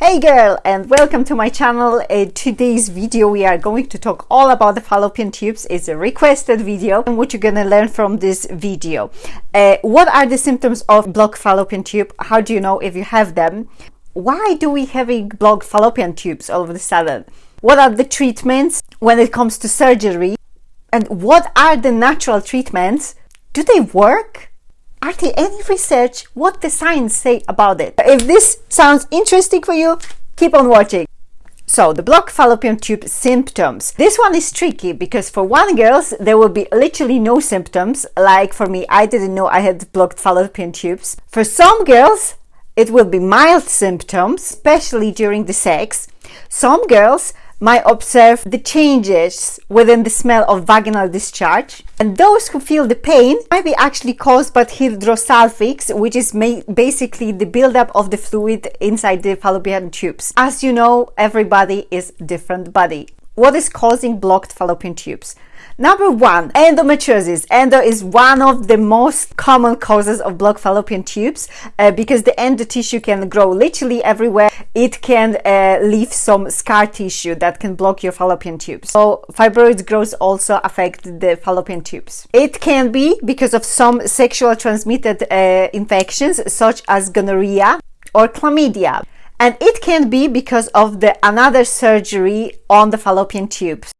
Hey girl and welcome to my channel. In today's video we are going to talk all about the fallopian tubes. It's a requested video and what you're gonna learn from this video. Uh, what are the symptoms of blocked fallopian tube? How do you know if you have them? Why do we have a blocked fallopian tubes all of a sudden? What are the treatments when it comes to surgery? And what are the natural treatments? Do they work? Are there any research what the science say about it? If this sounds interesting for you, keep on watching. So the blocked fallopian tube symptoms. This one is tricky because for one girls there will be literally no symptoms. Like for me, I didn't know I had blocked fallopian tubes. For some girls, it will be mild symptoms, especially during the sex. Some girls might observe the changes within the smell of vaginal discharge. And those who feel the pain might be actually caused by hydrosalpinx, which is basically the buildup of the fluid inside the fallopian tubes. As you know, everybody is different body. What is causing blocked fallopian tubes? Number one, endometriosis. Endo is one of the most common causes of blocked fallopian tubes uh, because the endo tissue can grow literally everywhere. It can uh, leave some scar tissue that can block your fallopian tubes. So fibroid growth also affect the fallopian tubes. It can be because of some sexual transmitted uh, infections such as gonorrhea or chlamydia and it can be because of the another surgery on the fallopian tubes.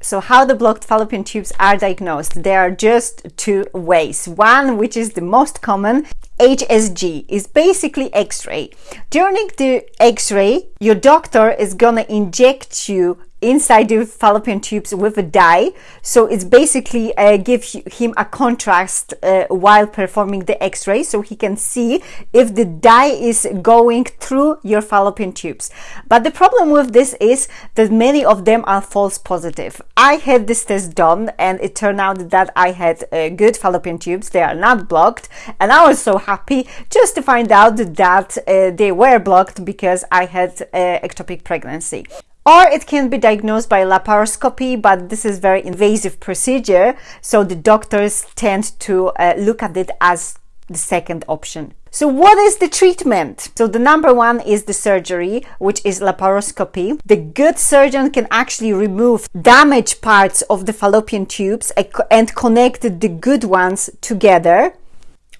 So how the blocked fallopian tubes are diagnosed? There are just two ways. One, which is the most common, HSG, is basically X-ray. During the X-ray, your doctor is gonna inject you inside the fallopian tubes with a dye. So it's basically uh, give him a contrast uh, while performing the x-ray so he can see if the dye is going through your fallopian tubes. But the problem with this is that many of them are false positive. I had this test done and it turned out that i had uh, good fallopian tubes. They are not blocked. And i was so happy just to find out that uh, they were blocked because i had ectopic pregnancy or it can be diagnosed by laparoscopy, but this is very invasive procedure. So the doctors tend to uh, look at it as the second option. So what is the treatment? So the number one is the surgery, which is laparoscopy. The good surgeon can actually remove damaged parts of the fallopian tubes and connect the good ones together,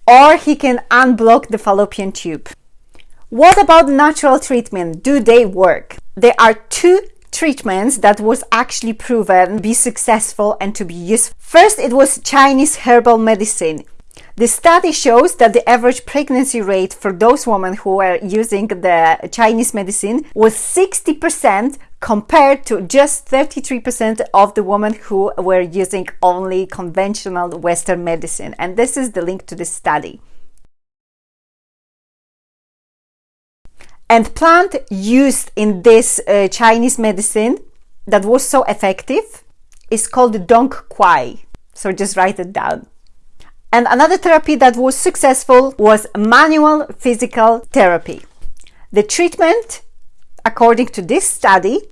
or he can unblock the fallopian tube. What about natural treatment? Do they work? there are two treatments that was actually proven to be successful and to be useful. First, it was Chinese herbal medicine. The study shows that the average pregnancy rate for those women who were using the Chinese medicine was 60% compared to just 33% of the women who were using only conventional Western medicine. And this is the link to the study. And plant used in this uh, Chinese medicine that was so effective is called Dong Quai. So just write it down. And another therapy that was successful was manual physical therapy. The treatment, according to this study,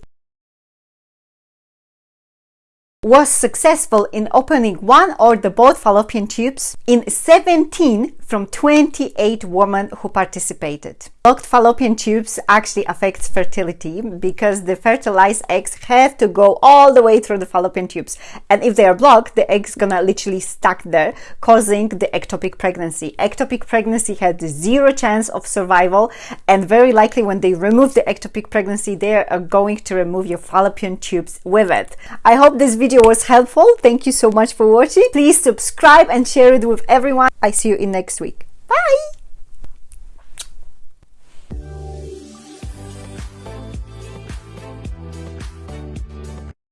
was successful in opening one or the both fallopian tubes in 17 from 28 women who participated. Blocked fallopian tubes actually affects fertility because the fertilized eggs have to go all the way through the fallopian tubes. And if they are blocked, the egg's gonna literally stuck there, causing the ectopic pregnancy. Ectopic pregnancy had zero chance of survival and very likely when they remove the ectopic pregnancy, they are going to remove your fallopian tubes with it. I hope this video was helpful. Thank you so much for watching. Please subscribe and share it with everyone. I see you in next week. Bye!